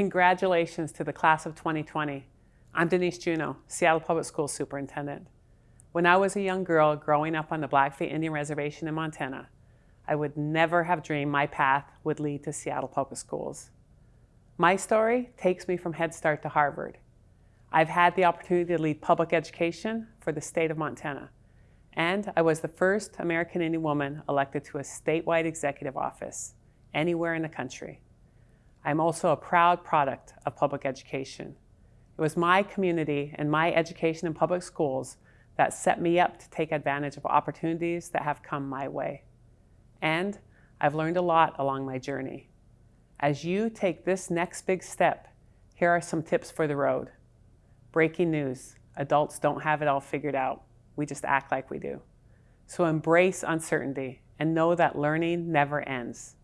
Congratulations to the class of 2020. I'm Denise Juneau, Seattle Public Schools Superintendent. When I was a young girl growing up on the Blackfeet Indian Reservation in Montana, I would never have dreamed my path would lead to Seattle Public Schools. My story takes me from Head Start to Harvard. I've had the opportunity to lead public education for the state of Montana, and I was the first American Indian woman elected to a statewide executive office anywhere in the country. I'm also a proud product of public education. It was my community and my education in public schools that set me up to take advantage of opportunities that have come my way. And I've learned a lot along my journey. As you take this next big step, here are some tips for the road. Breaking news, adults don't have it all figured out. We just act like we do. So embrace uncertainty and know that learning never ends.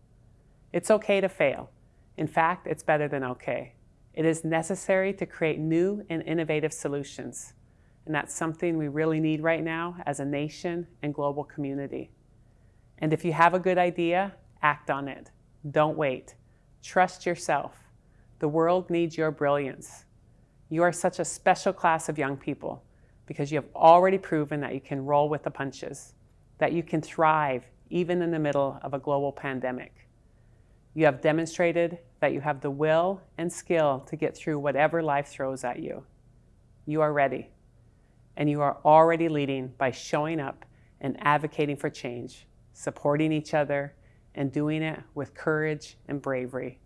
It's okay to fail. In fact, it's better than okay. It is necessary to create new and innovative solutions. And that's something we really need right now as a nation and global community. And if you have a good idea, act on it. Don't wait. Trust yourself. The world needs your brilliance. You are such a special class of young people because you have already proven that you can roll with the punches, that you can thrive even in the middle of a global pandemic. You have demonstrated that you have the will and skill to get through whatever life throws at you. You are ready, and you are already leading by showing up and advocating for change supporting each other, and doing it with courage and bravery.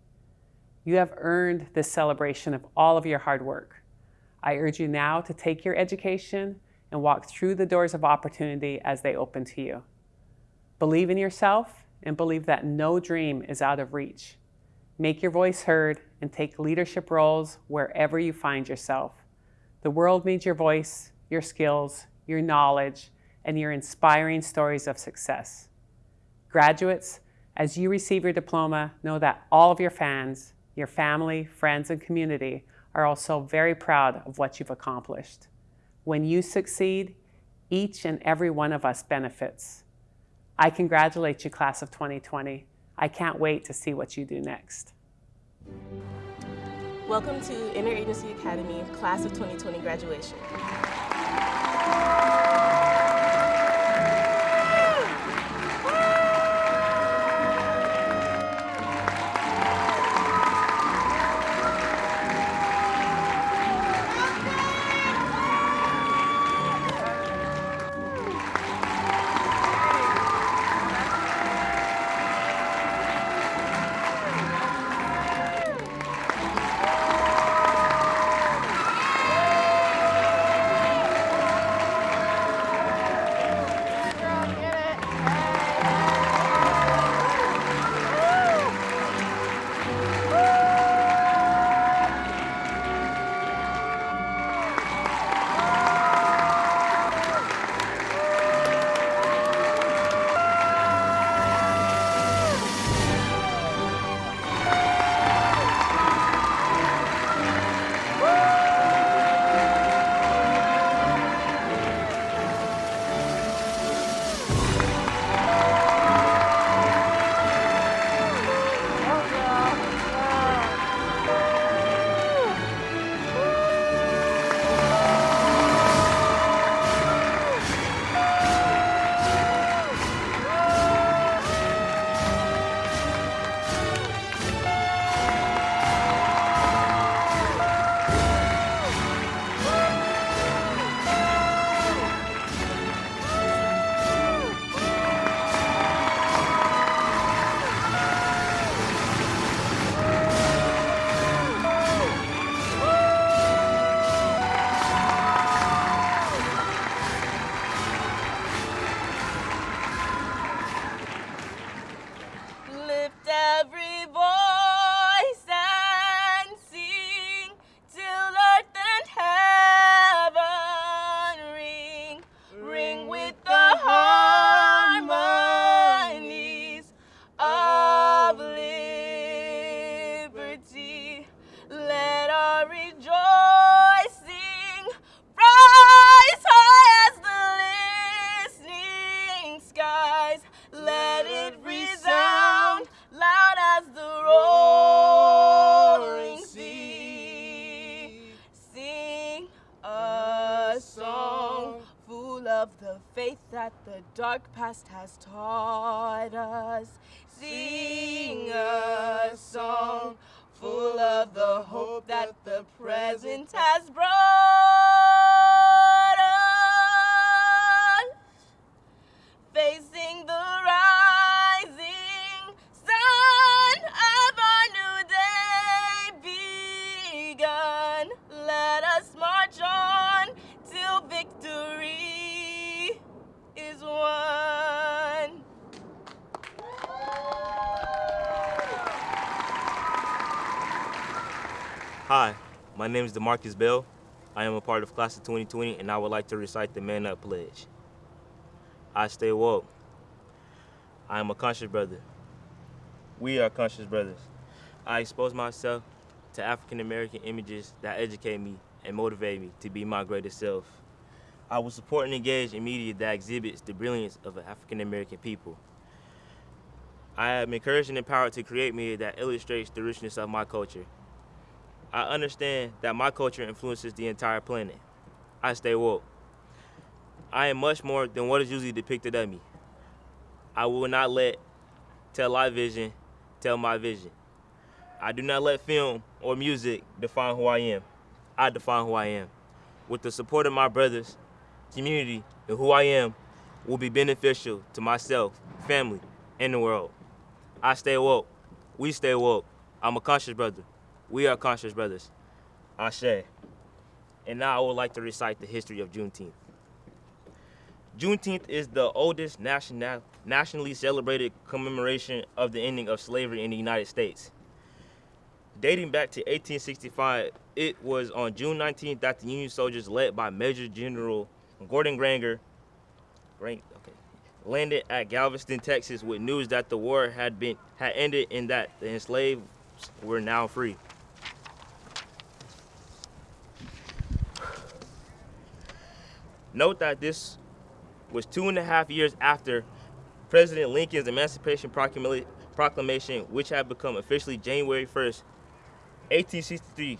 You have earned this celebration of all of your hard work. I urge you now to take your education and walk through the doors of opportunity as they open to you. Believe in yourself and believe that no dream is out of reach. Make your voice heard and take leadership roles wherever you find yourself. The world needs your voice, your skills, your knowledge, and your inspiring stories of success. Graduates, as you receive your diploma, know that all of your fans, your family, friends, and community are also very proud of what you've accomplished. When you succeed, each and every one of us benefits. I congratulate you, class of 2020. I can't wait to see what you do next. Welcome to Interagency Academy Class of 2020 graduation. Faith that the dark past has taught us. Sing a song full of the hope that the present has brought Hi, my name is Demarcus Bell. I am a part of Class of 2020 and I would like to recite the Man Up Pledge. I stay woke. I am a conscious brother. We are conscious brothers. I expose myself to African American images that educate me and motivate me to be my greatest self. I will support and engage in media that exhibits the brilliance of African American people. I am encouraged and empowered to create media that illustrates the richness of my culture. I understand that my culture influences the entire planet. I stay woke. I am much more than what is usually depicted of me. I will not let tell my vision tell my vision. I do not let film or music define who I am. I define who I am. With the support of my brothers, community, and who I am will be beneficial to myself, family, and the world. I stay woke. We stay woke. I'm a conscious brother. We are conscious brothers. Ashe. And now I would like to recite the history of Juneteenth. Juneteenth is the oldest national, nationally celebrated commemoration of the ending of slavery in the United States. Dating back to 1865, it was on June 19th that the Union soldiers led by Major General Gordon Granger okay, landed at Galveston, Texas with news that the war had been had ended and that the enslaved were now free. Note that this was two and a half years after President Lincoln's Emancipation Proclamation, which had become officially January 1st, 1863.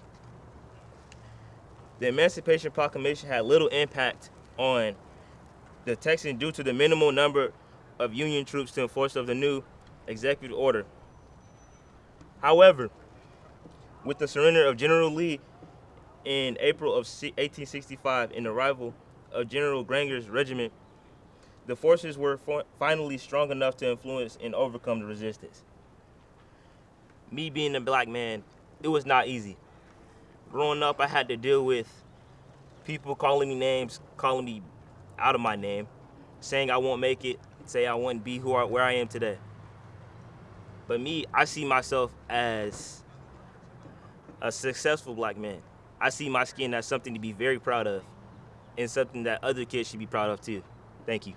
The Emancipation Proclamation had little impact on the Texans due to the minimal number of Union troops to enforce of the new executive order. However, with the surrender of General Lee in April of 1865 and the arrival of General Granger's regiment, the forces were finally strong enough to influence and overcome the resistance. Me being a black man, it was not easy. Growing up, I had to deal with people calling me names, calling me out of my name, saying I won't make it, say I wouldn't be who I, where I am today. But me, I see myself as a successful black man. I see my skin as something to be very proud of and something that other kids should be proud of too. Thank you.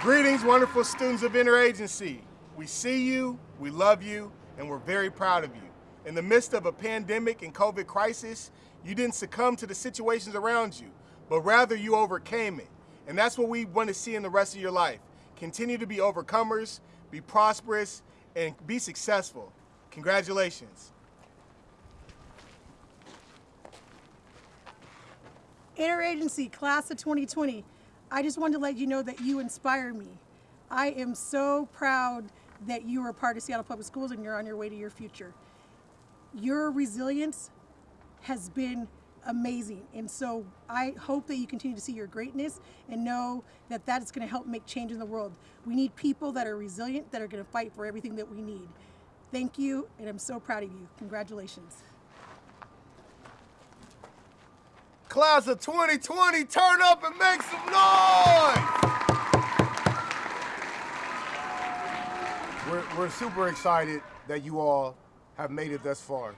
Greetings, wonderful students of Interagency. We see you, we love you, and we're very proud of you. In the midst of a pandemic and COVID crisis, you didn't succumb to the situations around you, but rather you overcame it. And that's what we want to see in the rest of your life. Continue to be overcomers, be prosperous, and be successful. Congratulations. Interagency Class of 2020, I just wanted to let you know that you inspire me. I am so proud that you are a part of Seattle Public Schools and you're on your way to your future. Your resilience has been amazing. And so I hope that you continue to see your greatness and know that that is going to help make change in the world. We need people that are resilient, that are going to fight for everything that we need. Thank you, and I'm so proud of you. Congratulations. Class of 2020, turn up and make some noise! We're, we're super excited that you all have made it thus far.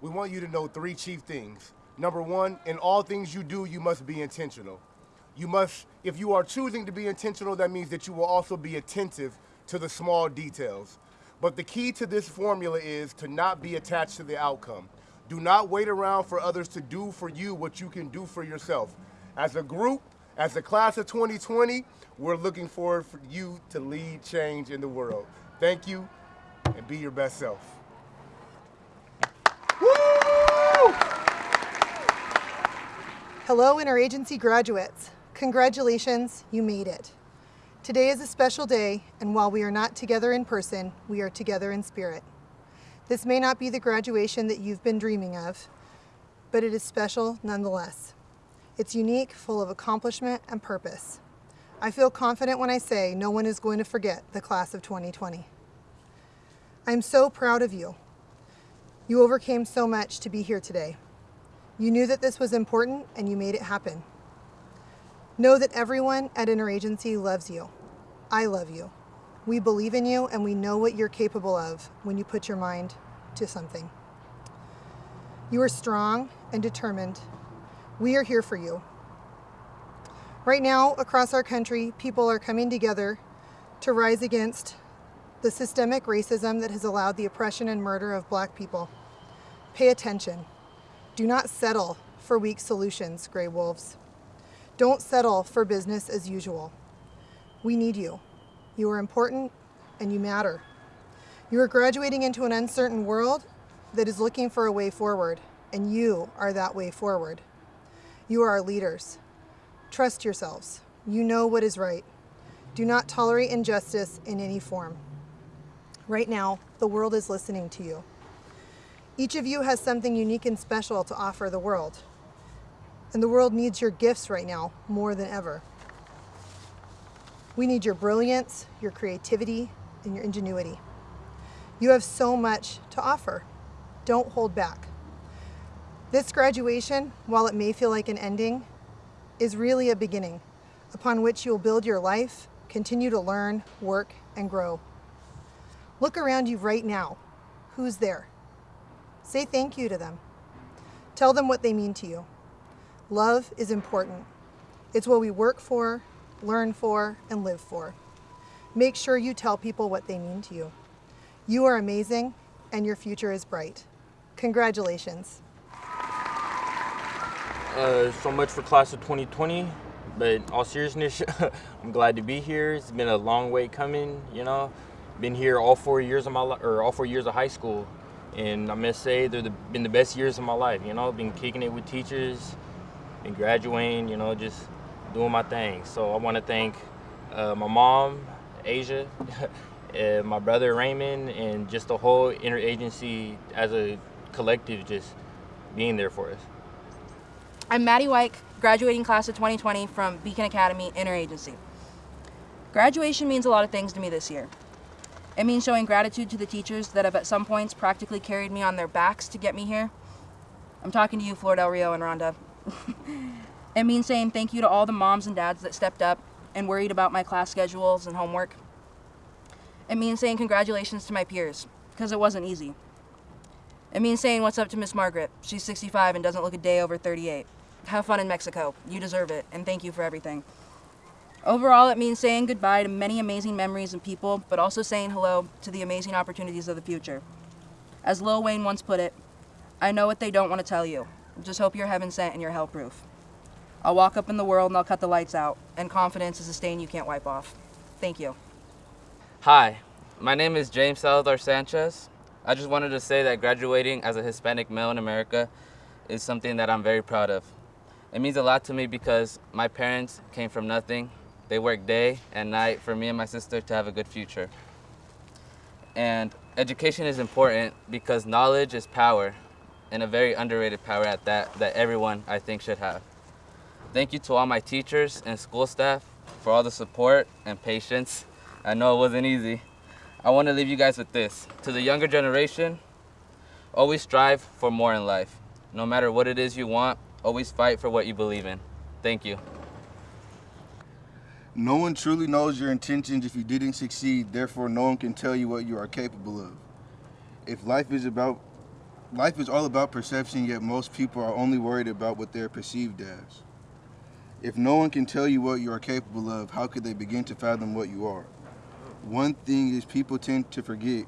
We want you to know three chief things. Number one, in all things you do, you must be intentional. You must, if you are choosing to be intentional, that means that you will also be attentive to the small details. But the key to this formula is to not be attached to the outcome. Do not wait around for others to do for you what you can do for yourself. As a group, as the class of 2020, we're looking forward for you to lead change in the world. Thank you, and be your best self. Hello, interagency graduates. Congratulations, you made it. Today is a special day, and while we are not together in person, we are together in spirit. This may not be the graduation that you've been dreaming of, but it is special nonetheless. It's unique, full of accomplishment and purpose. I feel confident when I say no one is going to forget the class of 2020. I'm so proud of you. You overcame so much to be here today. You knew that this was important and you made it happen. Know that everyone at Interagency loves you. I love you. We believe in you and we know what you're capable of when you put your mind to something. You are strong and determined. We are here for you. Right now, across our country, people are coming together to rise against the systemic racism that has allowed the oppression and murder of black people. Pay attention. Do not settle for weak solutions, gray wolves. Don't settle for business as usual. We need you. You are important and you matter. You are graduating into an uncertain world that is looking for a way forward, and you are that way forward. You are our leaders. Trust yourselves. You know what is right. Do not tolerate injustice in any form. Right now, the world is listening to you. Each of you has something unique and special to offer the world. And the world needs your gifts right now more than ever. We need your brilliance, your creativity, and your ingenuity. You have so much to offer. Don't hold back. This graduation, while it may feel like an ending, is really a beginning upon which you will build your life, continue to learn, work, and grow. Look around you right now. Who's there? Say thank you to them. Tell them what they mean to you. Love is important. It's what we work for, learn for, and live for. Make sure you tell people what they mean to you. You are amazing, and your future is bright. Congratulations. Uh, so much for class of 2020, but all seriousness, I'm glad to be here. It's been a long way coming, you know. Been here all four years of my or all four years of high school, and I must say they've the, been the best years of my life. You know, been kicking it with teachers, been graduating, you know, just doing my thing. So I want to thank uh, my mom, Asia, uh, my brother Raymond, and just the whole interagency as a collective, just being there for us. I'm Maddie Wyke, graduating class of 2020 from Beacon Academy Interagency. Graduation means a lot of things to me this year. It means showing gratitude to the teachers that have at some points practically carried me on their backs to get me here. I'm talking to you, Flor Del Rio and Rhonda. It means saying thank you to all the moms and dads that stepped up and worried about my class schedules and homework. It means saying congratulations to my peers, because it wasn't easy. It means saying what's up to Miss Margaret. She's 65 and doesn't look a day over 38. Have fun in Mexico. You deserve it, and thank you for everything. Overall, it means saying goodbye to many amazing memories and people, but also saying hello to the amazing opportunities of the future. As Lil Wayne once put it, I know what they don't want to tell you. Just hope you're heaven sent and you're hell proof. I'll walk up in the world and I'll cut the lights out, and confidence is a stain you can't wipe off. Thank you. Hi, my name is James Salazar Sanchez. I just wanted to say that graduating as a Hispanic male in America is something that I'm very proud of. It means a lot to me because my parents came from nothing. They worked day and night for me and my sister to have a good future. And education is important because knowledge is power and a very underrated power at that that everyone I think should have. Thank you to all my teachers and school staff for all the support and patience. I know it wasn't easy. I want to leave you guys with this. To the younger generation, always strive for more in life. No matter what it is you want, always fight for what you believe in. Thank you. No one truly knows your intentions if you didn't succeed, therefore no one can tell you what you are capable of. If life is about life is all about perception, yet most people are only worried about what they're perceived as. If no one can tell you what you are capable of, how could they begin to fathom what you are? One thing is people tend to forget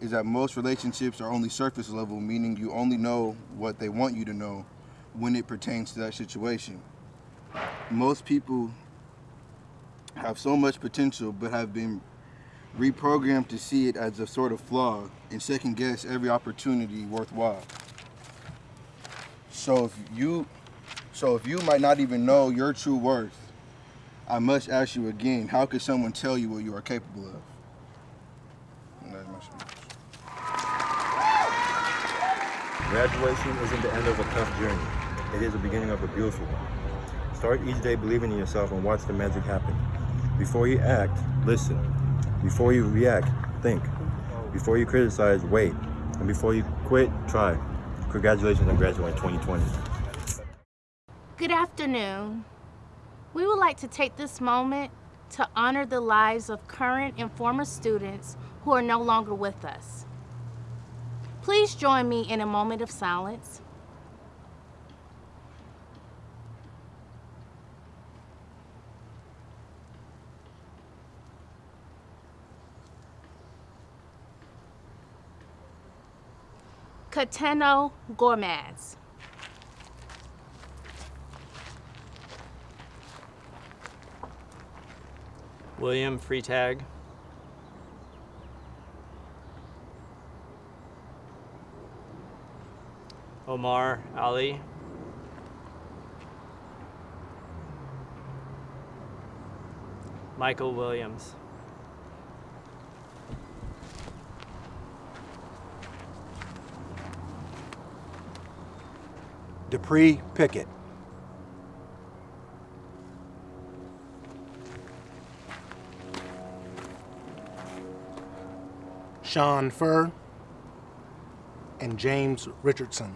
is that most relationships are only surface level, meaning you only know what they want you to know when it pertains to that situation. Most people have so much potential but have been reprogrammed to see it as a sort of flaw and second guess every opportunity worthwhile. So if you So if you might not even know your true worth, I must ask you again, how could someone tell you what you are capable of? Graduation isn't the end of a tough journey. It is the beginning of a beautiful one. Start each day believing in yourself and watch the magic happen. Before you act, listen. Before you react, think. Before you criticize, wait. And before you quit, try. Congratulations on graduating 2020. Good afternoon. We would like to take this moment to honor the lives of current and former students who are no longer with us. Please join me in a moment of silence. Cateno Gormaz. William Freetag. Omar Ali. Michael Williams. Dupree Pickett. Sean Furr and James Richardson.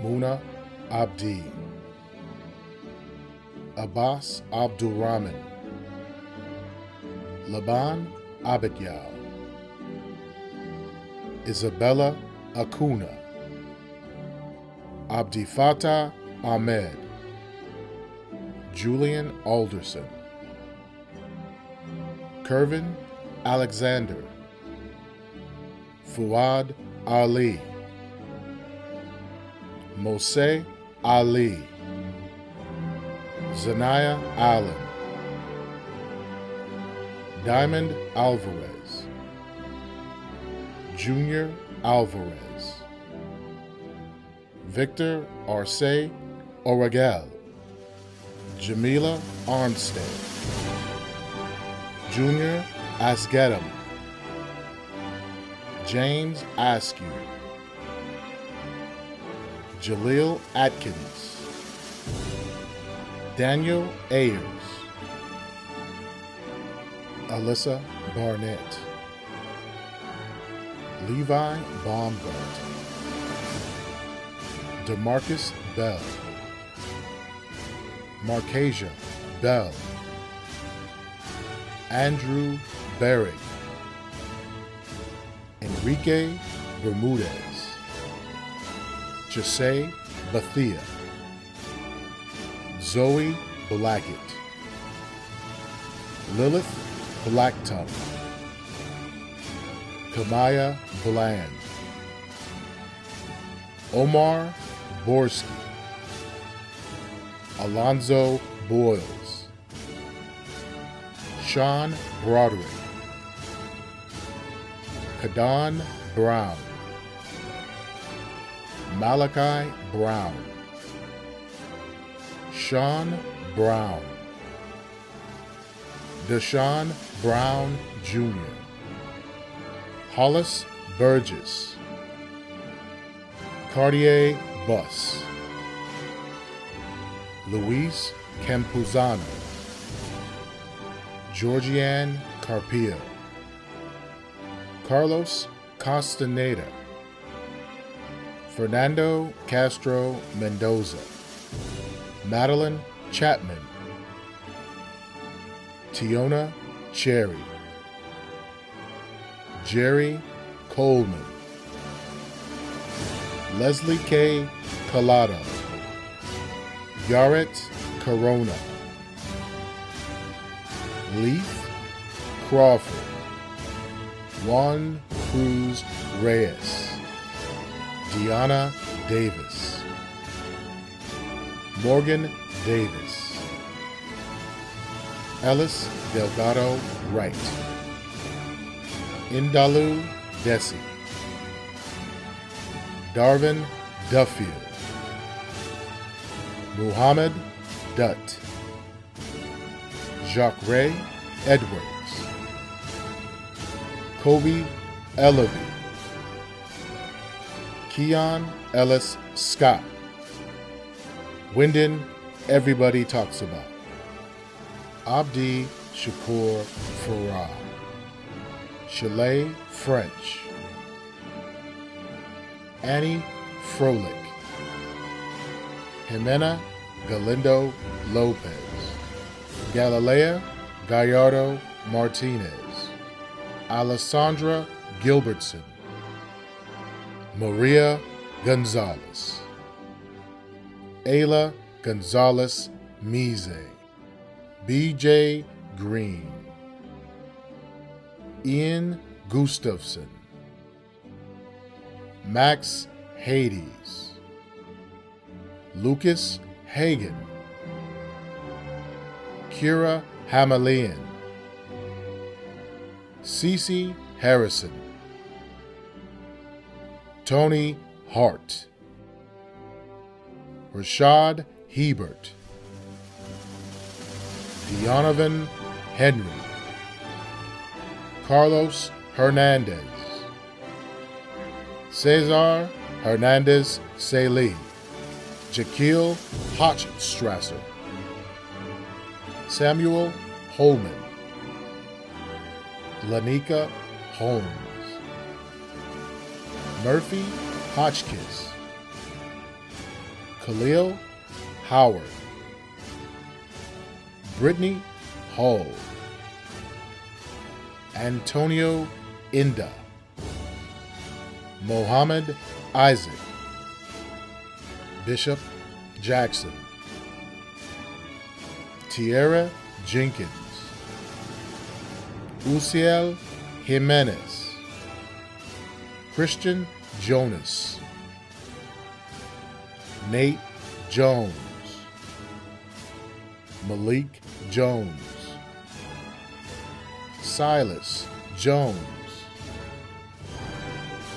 Muna Abdi. Abbas Abdul Rahman. Laban Abidyal. Isabella Acuna. Abdi Fatah Ahmed. Julian Alderson. Kervin Alexander. Fuad Ali. Mose Ali. Zanaya Allen. Diamond Alvarez. Junior Alvarez. Victor Arce Oragel. Jamila Armstead. Junior Asgedam. James Askew. Jaleel Atkins. Daniel Ayers. Alyssa Barnett. Levi Baumgart. Demarcus Bell. Marcasia Bell. Andrew Berry. Enrique Bermudez. Jose Bathia. Zoe Blackett. Lilith Blacktongue. Kamaya Bland. Omar Borski. Alonzo Boyles. Sean Broderick. Kadan Brown. Malachi Brown. Sean Brown. Deshaun Brown Jr. Hollis Burgess. Cartier Bus. Luis Campuzano. Georgianne Carpio. Carlos Castaneda. Fernando Castro Mendoza. Madeline Chapman. Tiona Cherry. Jerry Coleman. Leslie K. Collado. Yaret Corona. Leith Crawford. Juan Cruz Reyes. Deanna Davis. Morgan Davis. Ellis Delgado Wright. Indalu Desi. Darvin Duffield. Muhammad Dutt. Jacques Ray Edwards. Kobe Ellaby. Keon Ellis Scott. Wyndon Everybody Talks About. Abdi Shakur Farah. Chalet French. Annie Froelich. Jimena Galindo Lopez. Galilea Gallardo Martinez. Alessandra Gilbertson. Maria Gonzalez. Ayla Gonzalez Mize. BJ Green. Ian Gustafson. Max Hades. Lucas Hagen. Kira Hamalian. Cece Harrison. Tony Hart. Rashad Hebert. Deonovan Henry. Carlos Hernandez. Cesar Hernandez Saleh. Jaquil Hochstrasser. Samuel Holman. Lanika Holmes. Murphy Hotchkiss. Khalil Howard. Brittany Hall. Antonio Inda. Mohammed Isaac. Bishop Jackson. Tierra Jenkins. Uciel Jimenez. Christian Jonas. Nate Jones. Malik Jones. Silas Jones.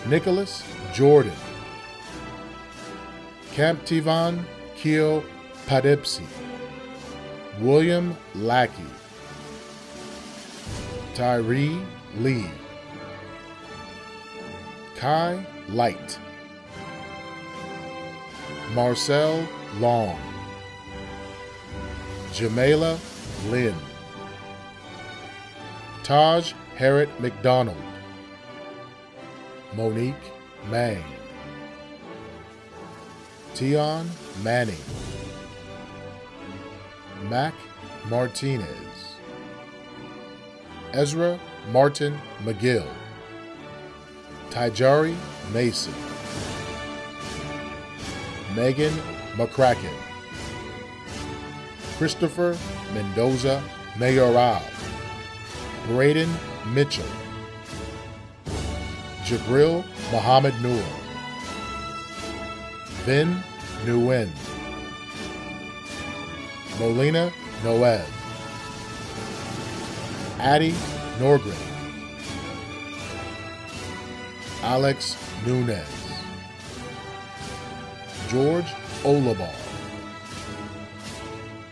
Nicholas Jordan. Camp Tivan Keo Padipsi. William Lackey. Tyree Lee. Kai Light. Marcel Long. Jamela Lynn. Taj Harriet McDonald. Monique Mang. Tion Manning. Mac Martinez. Ezra Martin McGill. Tijari Mason. Megan McCracken. Christopher Mendoza Mayoral. Braden Mitchell. Jabril Muhammad Noor. Vin Nguyen. Molina Noel. Addie Norgren. Alex Nunez. George Olabar.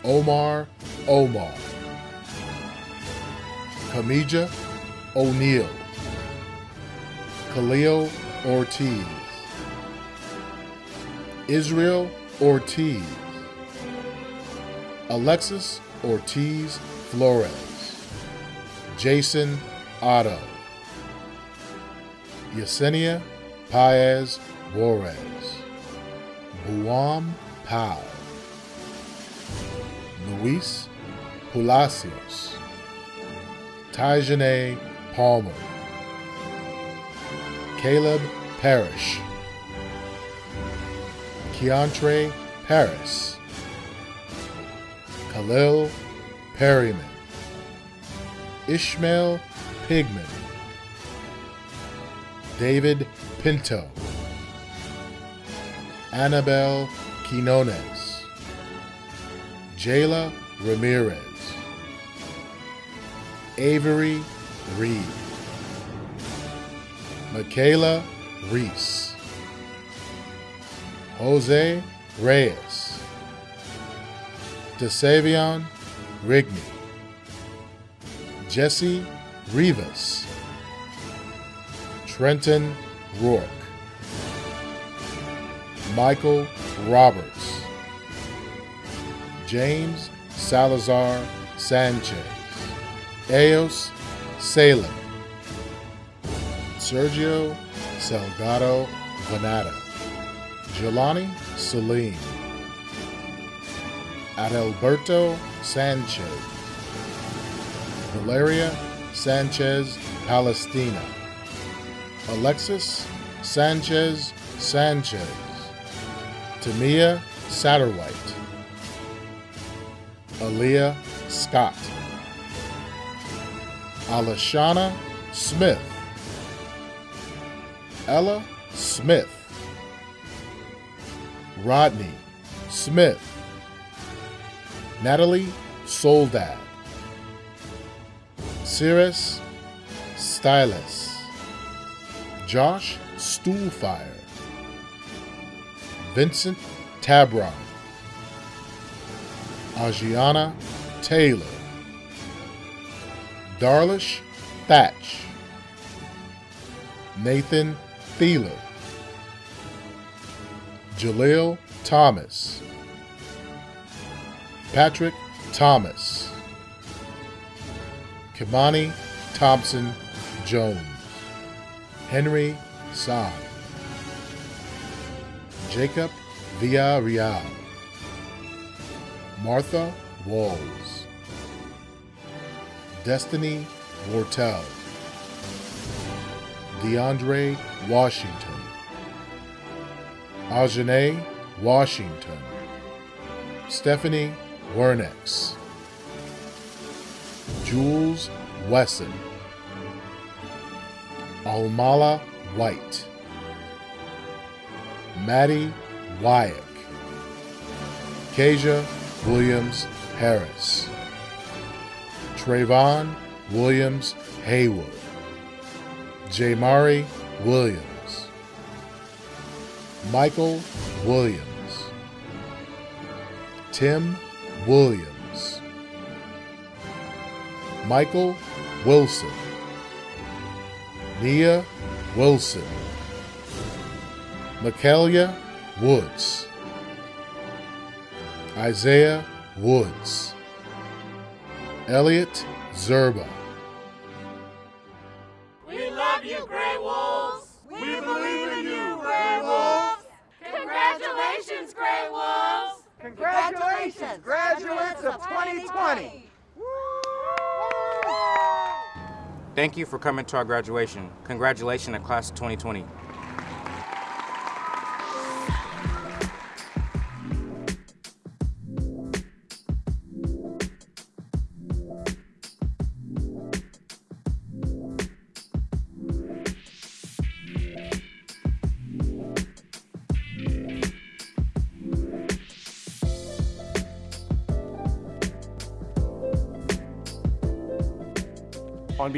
Omar Omar. Kamija O'Neill. Khalil Ortiz. Israel Ortiz. Alexis Ortiz Flores. Jason Otto. Yesenia Paez Juarez. Buam Pau. Luis Palacios. Tajane Palmer. Caleb Parrish. Keontre Paris. Khalil Perryman. Ishmael Pigman. David Pinto. Annabelle Quinones. Jayla Ramirez. Avery Reed. Michaela Reese. Jose Reyes. DeSavion Rigney. Jesse Rivas. Trenton Rourke. Michael Roberts. James Salazar Sanchez. Eos Salem. Sergio Salgado Vanata. Jelani Salim. Adalberto Sanchez. Valeria Sanchez Palestina. Alexis Sanchez Sanchez. Tamia Satterwhite. Aaliyah Scott. Alashana Smith. Ella Smith. Rodney Smith. Natalie Soldad. Cirrus Stylus. Josh Stoolfire. Vincent Tabron. Ajiana Taylor. Darlish Thatch. Nathan Thieler. Jaleel Thomas. Patrick Thomas. Kimani Thompson Jones. Henry San. Jacob Villarreal. Martha Walls. Destiny Wortel. DeAndre Washington. Ajane Washington. Stephanie Wernex. Jules Wesson. Almala White. Maddie Wyack. Kasia Williams Harris. Trayvon Williams Haywood. Jamari Williams. Michael Williams. Tim Williams. Michael Wilson. Nia Wilson. Michaelia Woods. Isaiah Woods. Elliot Zerba. We love you, Grey Wolves. We believe in you, Grey Wolves. Congratulations, Grey Wolves. Congratulations, graduates of 2020. Thank you for coming to our graduation. Congratulations to class of 2020.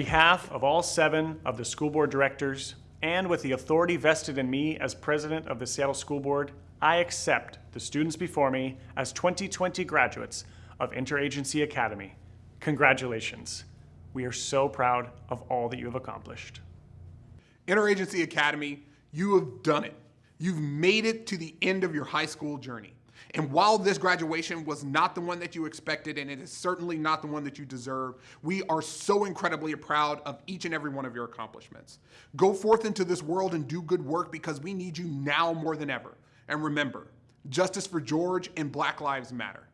Behalf of all seven of the school board directors, and with the authority vested in me as president of the Seattle School Board, I accept the students before me as 2020 graduates of Interagency Academy. Congratulations. We are so proud of all that you have accomplished. Interagency Academy, you have done it. You've made it to the end of your high school journey. And while this graduation was not the one that you expected, and it is certainly not the one that you deserve, we are so incredibly proud of each and every one of your accomplishments. Go forth into this world and do good work because we need you now more than ever. And remember, justice for George and Black Lives Matter.